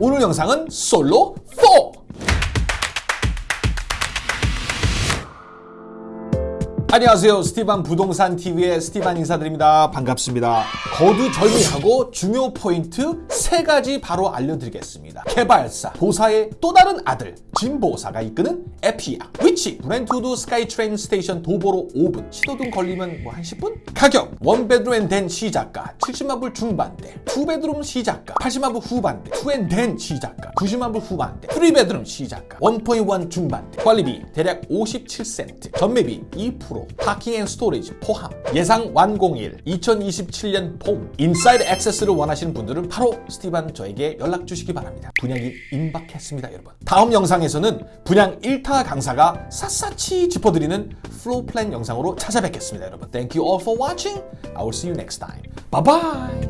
오늘 영상은 솔로 4! 안녕하세요. 스티반 부동산 TV의 스티반 인사드립니다. 반갑습니다. 거두 절미하고 중요 포인트 세 가지 바로 알려드리겠습니다. 개발사, 보사의 또 다른 아들, 짐 보사가 이끄는 에피아, 위치, 브렌트우드 스카이트레인 station 도보로 5분, 신호등 걸리면 뭐 한 10분? 가격, one bedroom and den 시작가 70만 불 중반대, two bedroom 시작가 80만 불 후반대, two and den 시작가 90만 불 후반대, three bedroom 시작가 1.1 중반대, 관리비 대략 57센트, 전매비 2%, parking and storage 포함, 예상 완공일 2027년 봄, inside access를 원하시는 분들은 바로 스티반 저에게 연락 주시기 바랍니다. 분양이 임박했습니다, 여러분. 다음 영상에서는 분양 1타 강사가 샅샅이 짚어드리는 floor plan 영상으로 찾아뵙겠습니다, 여러분. Thank you all for watching. I will see you next time. Bye bye.